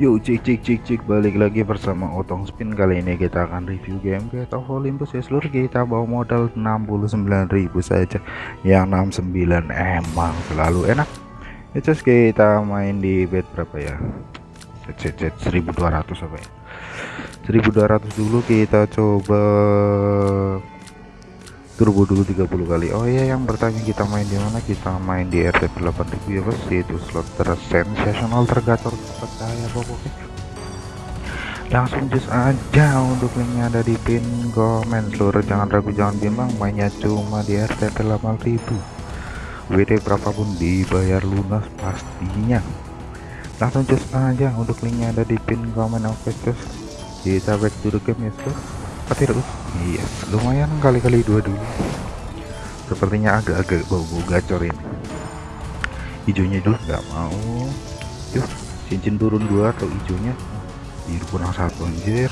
Yuk cik cik cik cik balik lagi bersama Otong Spin. Kali ini kita akan review game Get of Olympus. Ya seluruh kita bawa modal 69.000 saja. Yang 69 emang selalu enak. Itu kita main di bet berapa ya? Set set 1200 apa ya? 1200 dulu kita coba turbo dulu 30 kali. Oh iya yang bertanya kita main di mana? Kita main di RTP 8000 ya bos. Itu slot tersensasional tergacor percaya pokoknya. Langsung just aja untuk linknya ada di pin komen. Seluruh jangan ragu jangan bimbang. Mainnya cuma di RTP 8000 WD berapapun dibayar lunas pastinya. Langsung just aja untuk linknya ada di pin komen. Oke terus kita back to the game ya seluruh petir iya lumayan kali-kali dua dulu. Sepertinya agak-agak bau-bau gacor ini. Hijaunya dulu nggak mau. Yuk cincin turun dua atau hijaunya? Biru kurang satu anjir.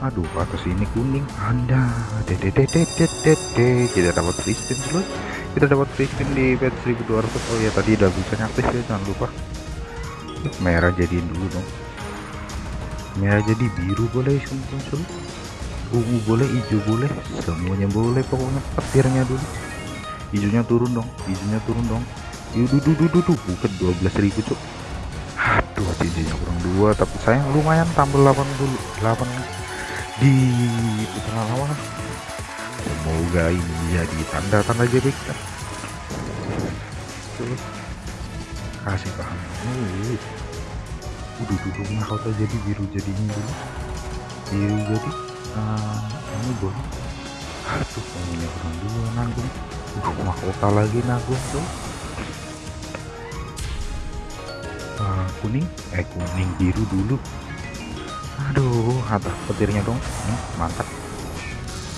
Aduh atas ini kuning. Anda dedededededede kita dapat free dulu kita dapat free di bed 1200 oh ya tadi udah bisa aktif ya jangan lupa. Merah jadiin dulu dong. Merah jadi biru boleh muncul ungu boleh hijau boleh semuanya boleh pokoknya petirnya dulu hijaunya turun dong hijaunya turun dong yuk dudu dudu dudu bukan 12.000 cuk aduh cincinnya kurang dua tapi sayang lumayan tambah 88 di putaran awal semoga ini jadi tanda-tanda jadi kita kasih paham uh, udah duduk mahkota jadi biru jadi ini dulu biru jadi uh, ini boleh aduh ini kurang dulu nanggung. Udah mahkota lagi nanggung tuh. Uh, kuning? Eh kuning biru dulu. Aduh atas petirnya dong. Hmm, mantap.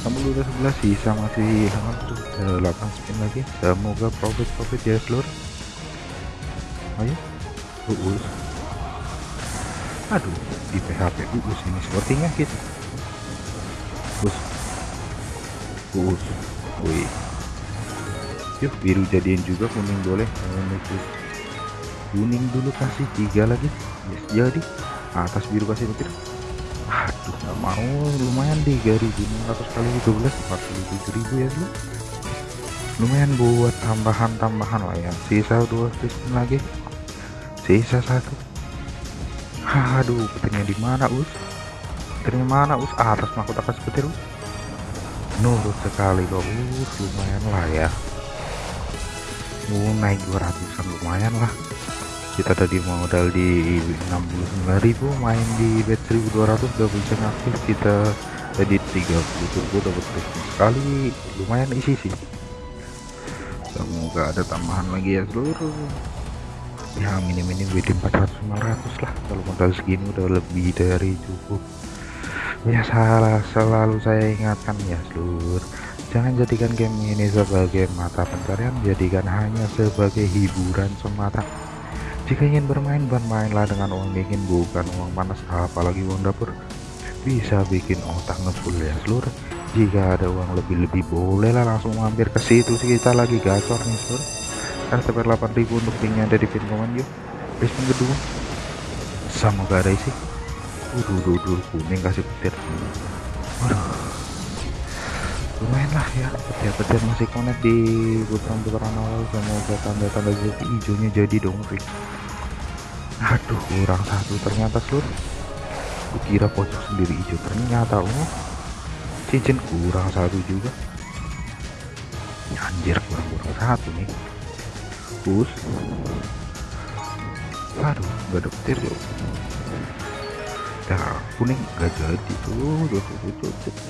Kamu udah sebelah sisa masih aduh 8 spin lagi. Semoga profit profit ya seluruh ayo. Uus. Aduh di PHP uus ini sepertinya gitu bus bus wih. Yuk biru jadiin juga kuning boleh. Kuning dulu kasih tiga lagi. Yes jadi. Atas biru kasih petir aduh nggak mau. Lumayan 3600 kali 12 47.000 ya dulu lumayan buat tambahan-tambahan lah ya. Sisa dua spin lagi. Sisa satu. Aduh petirnya di mana us mana us? Atas mahkota atas petir us. Nurut sekali kok us. Lumayan lah ya. Mau naik 200an lumayan lah. Kita tadi modal di 69.000 main di bet 1200 udah bisa aktif kita tadi 30 turbo dapat sekali. Lumayan isi sih. Semoga ada tambahan lagi ya seluruh. Ya minim-minim WD 400 500 lah. Kalau modal segini udah lebih dari cukup ya salah selalu saya ingatkan ya seluruh jangan jadikan game ini sebagai mata pencarian jadikan hanya sebagai hiburan semata. Jika ingin bermain bermainlah dengan uang dingin bukan uang panas apalagi uang dapur. Bisa bikin otak ngefull ya seluruh jika ada uang lebih-lebih bolehlah langsung mampir ke situ. Kita lagi gacor nih seluruh RTP 8000 untuk linknya ada di pin komen yuk. Basement kedua sama gak ada isi Waduh, waduh, kuning kasih petir. Waduh. Lumayan lah ya, petir-petir masih connect di putaran-putaran awal semoga tanda-tanda jadi hijaunya jadi dong. Aduh, kurang satu ternyata seluruh. Kira pojok sendiri hijau ternyata oh. Cincin kurang satu juga. Ya, anjir kurang kurang satu nih. Bus. Aduh, gak ada petir yuk nah kuning gak jadi tuh tuh tuh tuh tuh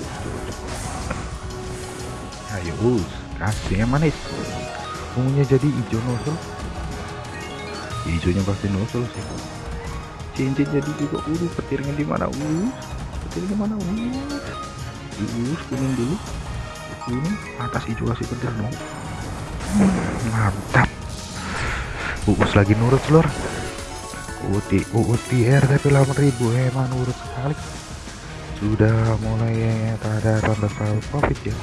ayo us kasih yang manis. Ungunya jadi hijau nusul hijaunya pasti nusul sih. Cincin jadi juga uh petirnya di mana us petirnya mana us us kuning dulu. Kuning atas hijau kasih petir dong mantap. Us lagi nurut seluruh Uti RTP 8000 emang urut sekali. Sudah mulai ada tanda saldo profit ya.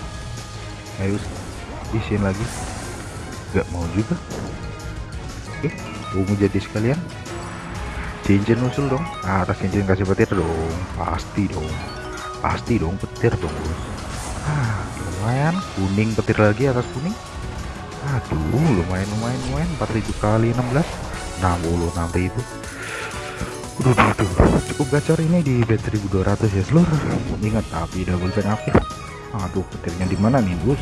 Ayo isin lagi. Gak mau juga. Oke ungu jadi sekalian. Cincin usul dong. Atas cincin kasih petir dong. Pasti dong. Pasti dong petir dong ah lumayan. Kuning petir lagi atas kuning. Aduh lumayan lumayan lumayan. 4000 kali 16 66.000 Udah, udah, cukup gacor ini di bed 1200 ya seluruh ingat api double pen aktif. Aduh petirnya di mana nih bos?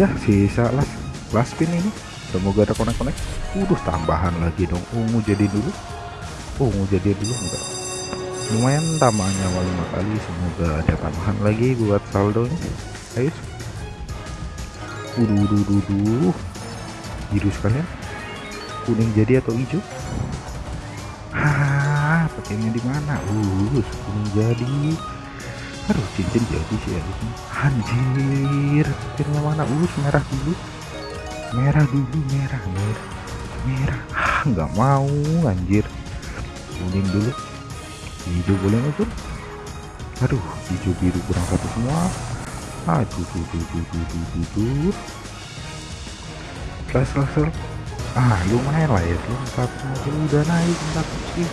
Ya sisa las last pin ini. Semoga ada konek-konek. Udah tambahan lagi dong. Ungu jadi dulu. Ungu jadi dulu enggak. Lumayan tambahannya awal lima kali. Semoga ada tambahan lagi buat saldo ini. Ayo udah udah udah udah biru sekalian kuning jadi atau hijau Hah, petirnya di mana? Uh, kuning jadi. Aduh, cincin jadi sih harusnya. Anjir, petirnya mana? Uh, merah dulu. Merah dulu, merah, merah. Merah. Ah, nggak mau, anjir. Kuning dulu. Hijau boleh usul? Aduh, hijau biru kurang satu semua. Aduh, duh, duh, duh, duh, duh, duh, ah lumayan lah ya. Satu udah naik enggak sih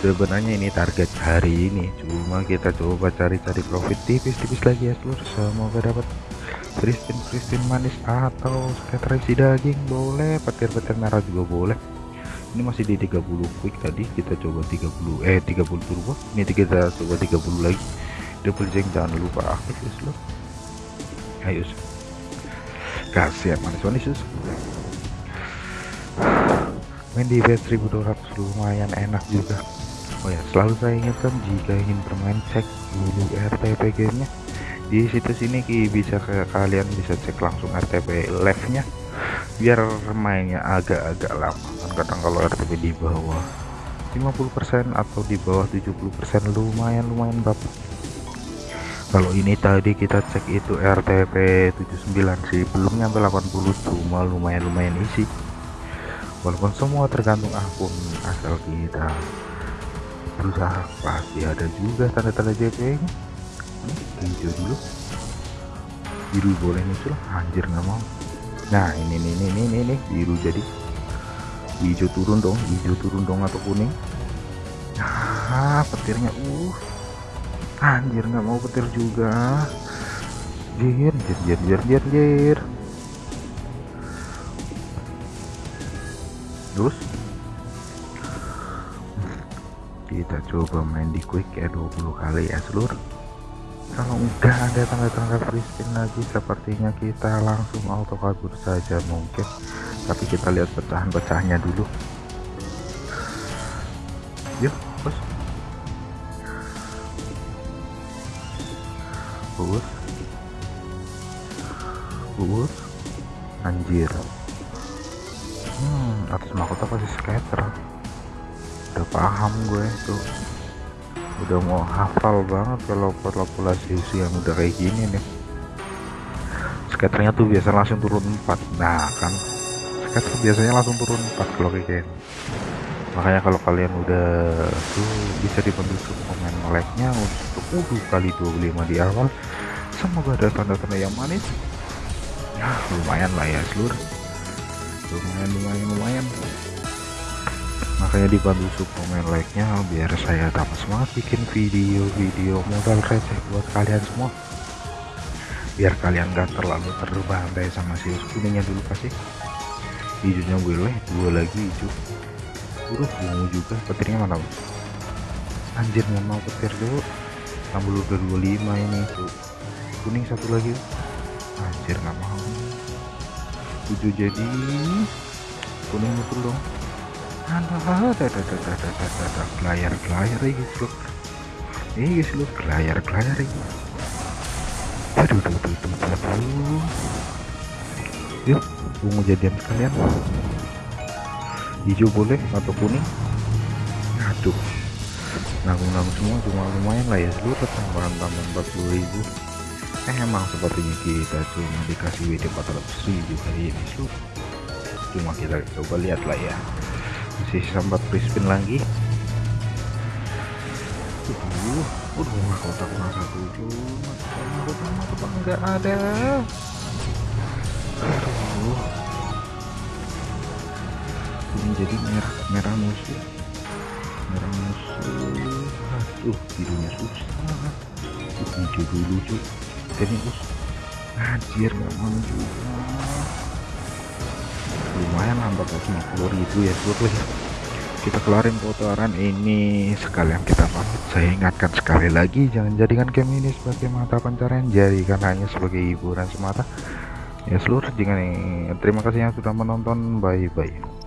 sebenarnya ini target hari ini. Cuma kita coba cari-cari profit tipis-tipis lagi ya seluruh. Semoga dapat Kristin Kristin manis atau scatter daging. Boleh petir-petir merah juga boleh. Ini masih di 30 quick tadi. Kita coba 30 eh 30 turbo. Ini kita coba 30 lagi. Double jeng jangan lupa aktif ya seluruh. Ayo kasih manis-manis main di bed 1200 lumayan enak juga. Oh ya selalu saya ingatkan jika ingin bermain cek dulu RTP gamenya. Di situs ini ki bisa ke kalian bisa cek langsung RTP live nya biar mainnya agak-agak lama. Kan kadang kalau RTP di bawah 50% atau di bawah 70% lumayan lumayan bapak kalau ini tadi kita cek itu RTP 79 sih belum nyampe 80 cuma lumayan lumayan isi walaupun semua tergantung akun asal kita berusaha pasti ada juga tanda-tanda JP nya hmm, hijau dulu. Biru boleh muncul anjir nggak mau. Nah ini nih ini ini ini, ini biru jadi. Hijau turun dong hijau turun dong atau kuning. Ah petirnya uh. Anjir nggak mau petir juga. Jir jir jir jir jir jir terus? Kita coba main di quick ya 20 kali ya seluruh. Kalau enggak ada tanda-tanda free lagi sepertinya kita langsung auto kabur saja mungkin. Tapi kita lihat pecahan-pecahnya dulu. Yuk bos. Bos bos anjir atas mahkota pasti scatter udah paham gue tuh udah mau hafal banget kalau populasi yang udah kayak gini nih. Scatternya tuh biasa langsung turun 4 nah kan. Scatter biasanya langsung turun 4 kalau kayak gini. Makanya kalau kalian udah tuh bisa dibantu komen like nya untuk udah kali 25 di awal. Semoga ada tanda-tanda yang manis. Ya lumayan lah ya seluruh lumayan lumayan lumayan. Makanya dibantu suplemen like nya biar saya dapat semangat bikin video-video modal receh buat kalian semua. Biar kalian gak terlalu terbantai sama si kuningnya dulu kasih hijaunya boleh dua lagi hijau. Udah bungu juga petirnya mana anjir nggak mau petir dulu. Tambah udah 25 ini tuh kuning satu lagi anjir nggak mau hijau jadi. Kuning itu dong. Gelayar gelayar ini guys ini guys lo gelayar gelayar ini aduh aduh aduh aduh aduh yuk ungu jadian sekalian. Hijau boleh atau kuning? Aduh. Nanggung-nanggung semua cuma lumayan lah ya seluruh tambahan tambahan 40 ribu emang sepertinya kita cuma dikasih WD 400 ribu hari ini seluruh cuma kita coba lihat lah ya. Masih sambat spin lagi. Uh, udah kotak masa tujuh kotak kotak enggak ada. Aduh. Jadi merah merah musuh. Merah musuh. Aduh birunya susah. Hijau dulu cuy jadi bos anjir mau juga. Lumayan nambah 50 ribu ya seluruh ya kita kelarin kotoran ini sekalian kita pamit. Saya ingatkan sekali lagi jangan jadikan game ini sebagai mata pencarian. Jadikan hanya sebagai hiburan semata. Ya seluruh jangan terima kasih yang sudah menonton. Bye bye